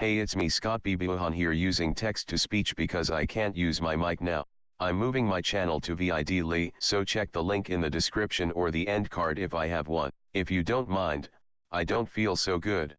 Hey it's me Scott Bibuhan here using text to speech because I can't use my mic now. I'm moving my channel to vidly so check the link in the description or the end card if I have one. If you don't mind, I don't feel so good.